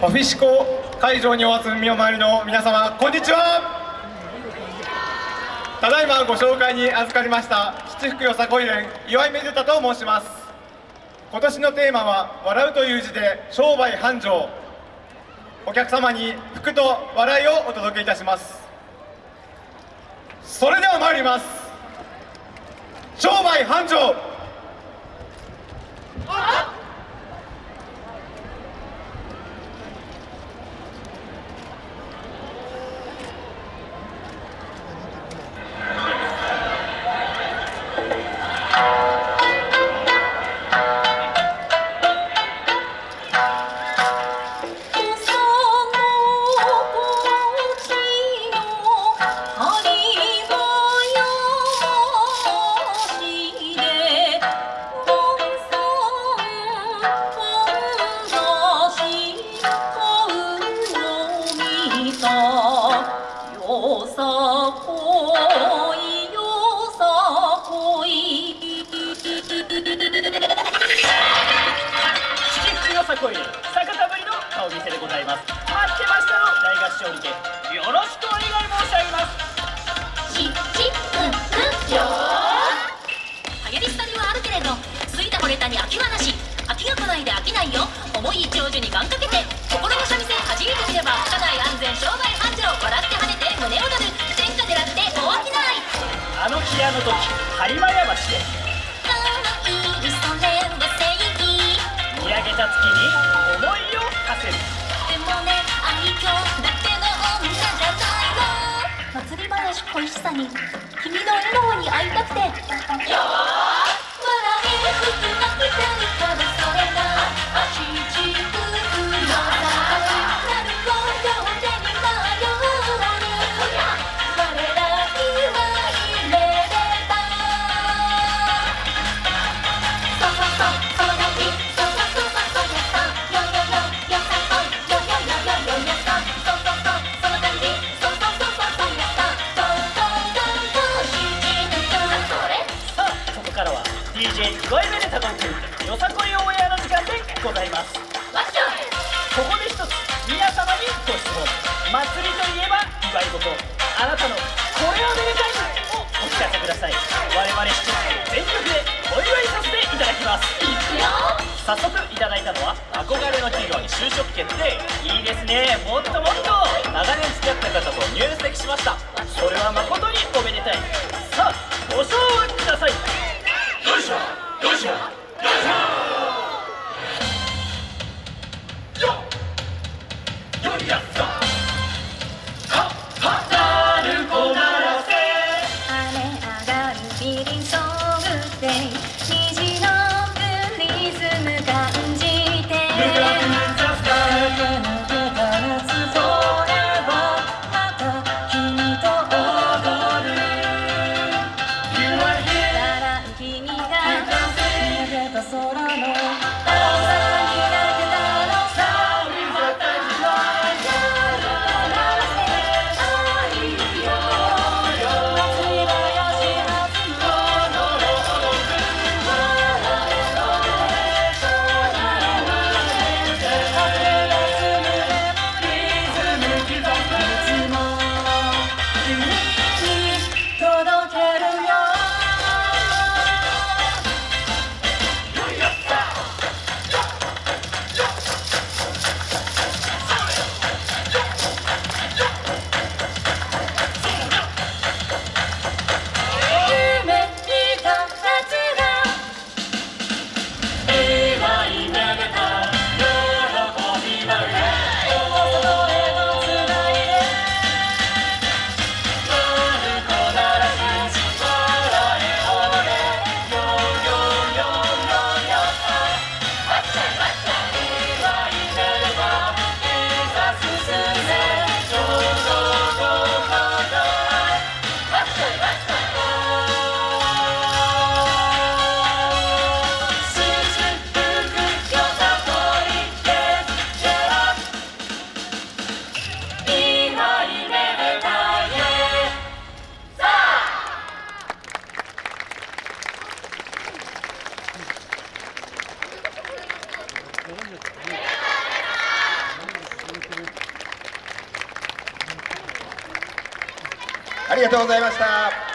オフィシコ会場にお集みお参りの皆様こんにちは。ただいまご紹介に預かりました七福よさこい連岩井めでたと申します。今年のテーマは「笑う」という字で商売繁盛。お客様に福と笑いをお届けいたします。それでは参ります。商売繁盛。恋ですしのにはあるけれどたこれたに飽きはなし飽きがないで飽きないよ思い長寿に願掛けて心の三味線弾いてみれば社内安全商売繁盛笑って跳ねて胸をの時播磨山市で見上げた月に思いを馳せる。でもね愛嬌だけの女じゃないの。祭り話恋しさに君の笑顔に会いたくて。DJ 声めでたこいくよさこいオンエアの時間でございます。ここで一つ皆様にご質問。祭りといえば祝い事。あなたのこれはめでたいをお聞かせください。我々七人全力でお祝いさせていただきます。早速いただいたのは憧れの企業に就職決定。いいですね。もっともっと。長年付き合った方と入籍しました。それは誠におめでたい。さあご賞味什么？有什？ありがとうございました。